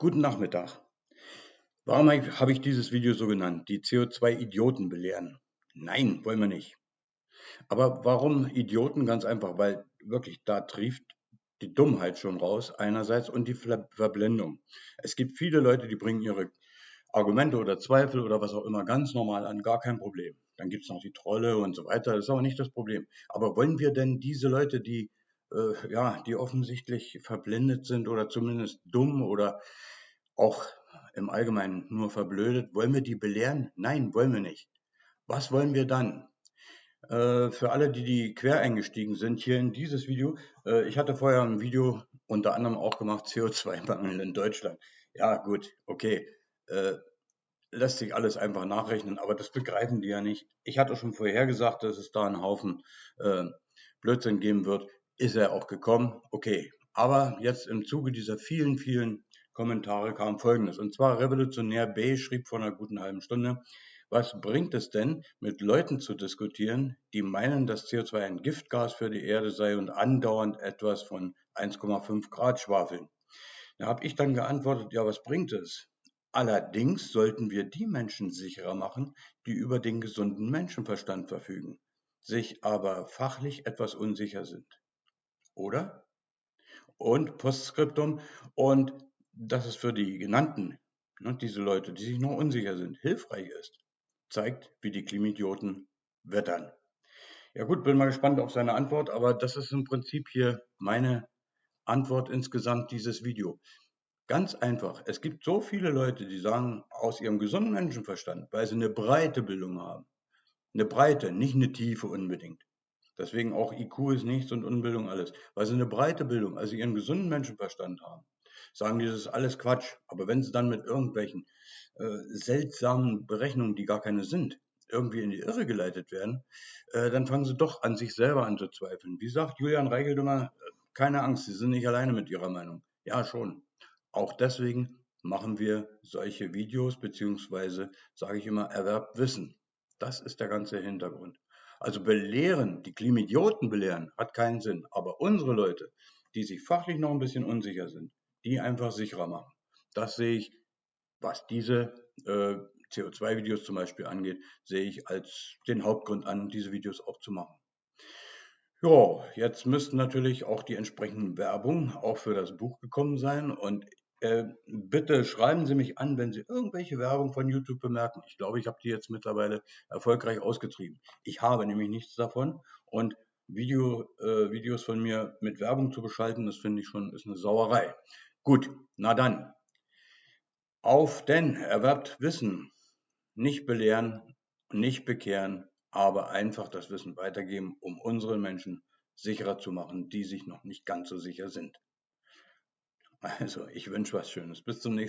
Guten Nachmittag. Warum habe ich dieses Video so genannt? Die CO2-Idioten belehren. Nein, wollen wir nicht. Aber warum Idioten? Ganz einfach, weil wirklich da trieft die Dummheit schon raus einerseits und die Verblendung. Es gibt viele Leute, die bringen ihre Argumente oder Zweifel oder was auch immer ganz normal an, gar kein Problem. Dann gibt es noch die Trolle und so weiter, das ist aber nicht das Problem. Aber wollen wir denn diese Leute, die äh, ja, die offensichtlich verblendet sind oder zumindest dumm oder auch im Allgemeinen nur verblödet. Wollen wir die belehren? Nein, wollen wir nicht. Was wollen wir dann? Äh, für alle, die, die quer eingestiegen sind, hier in dieses Video. Äh, ich hatte vorher ein Video unter anderem auch gemacht, CO2-Mangel in Deutschland. Ja, gut, okay. Äh, lässt sich alles einfach nachrechnen, aber das begreifen die ja nicht. Ich hatte schon vorher gesagt, dass es da einen Haufen äh, Blödsinn geben wird ist er auch gekommen. Okay. Aber jetzt im Zuge dieser vielen, vielen Kommentare kam Folgendes. Und zwar Revolutionär B schrieb vor einer guten halben Stunde, was bringt es denn, mit Leuten zu diskutieren, die meinen, dass CO2 ein Giftgas für die Erde sei und andauernd etwas von 1,5 Grad schwafeln? Da habe ich dann geantwortet, ja, was bringt es? Allerdings sollten wir die Menschen sicherer machen, die über den gesunden Menschenverstand verfügen, sich aber fachlich etwas unsicher sind oder? Und Postskriptum. Und dass es für die genannten, ne, diese Leute, die sich noch unsicher sind, hilfreich ist, zeigt, wie die Klimidioten wettern. Ja gut, bin mal gespannt auf seine Antwort, aber das ist im Prinzip hier meine Antwort insgesamt dieses Video. Ganz einfach, es gibt so viele Leute, die sagen, aus ihrem gesunden Menschenverstand, weil sie eine breite Bildung haben, eine breite, nicht eine tiefe unbedingt, Deswegen auch IQ ist nichts und Unbildung alles. Weil sie eine breite Bildung, also ihren gesunden Menschenverstand haben, sagen die, das ist alles Quatsch. Aber wenn sie dann mit irgendwelchen äh, seltsamen Berechnungen, die gar keine sind, irgendwie in die Irre geleitet werden, äh, dann fangen sie doch an sich selber an zu zweifeln. Wie sagt Julian Reichelt immer, keine Angst, Sie sind nicht alleine mit Ihrer Meinung. Ja, schon. Auch deswegen machen wir solche Videos, beziehungsweise sage ich immer, erwerbt Wissen. Das ist der ganze Hintergrund. Also belehren, die Klimidioten belehren, hat keinen Sinn. Aber unsere Leute, die sich fachlich noch ein bisschen unsicher sind, die einfach sicherer machen. Das sehe ich, was diese äh, CO2-Videos zum Beispiel angeht, sehe ich als den Hauptgrund an, diese Videos auch zu machen. Ja, jetzt müssten natürlich auch die entsprechenden Werbung auch für das Buch gekommen sein. Und äh, bitte schreiben Sie mich an, wenn Sie irgendwelche Werbung von YouTube bemerken. Ich glaube, ich habe die jetzt mittlerweile erfolgreich ausgetrieben. Ich habe nämlich nichts davon und Video, äh, Videos von mir mit Werbung zu beschalten, das finde ich schon ist eine Sauerei. Gut, na dann. Auf denn erwerbt Wissen, nicht belehren, nicht bekehren, aber einfach das Wissen weitergeben, um unsere Menschen sicherer zu machen, die sich noch nicht ganz so sicher sind. Also, ich wünsche was Schönes. Bis zum nächsten Mal.